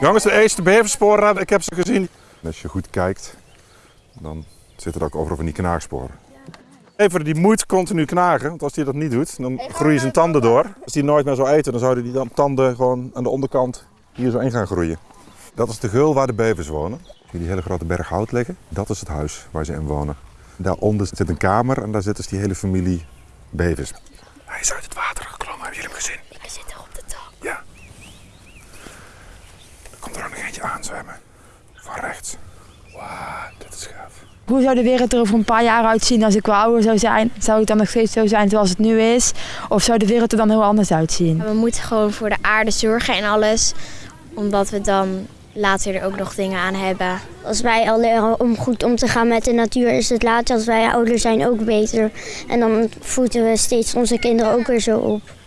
Jongens, de eerste beversporen, ik heb ze gezien. Als je goed kijkt, dan zitten er ook overal van die knaagsporen. Even die moet continu knagen, want als hij dat niet doet, dan groeien zijn tanden door. Als hij nooit meer zou eten, dan zouden die dan tanden gewoon aan de onderkant hier zo in gaan groeien. Dat is de geul waar de bevers wonen. Zie je die hele grote berg hout liggen? Dat is het huis waar ze in wonen. Daaronder zit een kamer en daar zit dus die hele familie bevers. Hij is uit het water geklommen, hebben jullie hem gezien? Ik zit er op de top. Ja. Nog eentje aanzwemmen. Van rechts. Wauw, dit is gaaf. Hoe zou de wereld er over een paar jaar uitzien als ik wel ouder zou zijn? Zou het dan nog steeds zo zijn zoals het nu is? Of zou de wereld er dan heel anders uitzien? We moeten gewoon voor de aarde zorgen en alles. Omdat we dan later er ook nog dingen aan hebben. Als wij al leren om goed om te gaan met de natuur, is het later als wij ouder zijn ook beter. En dan voeden we steeds onze kinderen ook weer zo op. Je?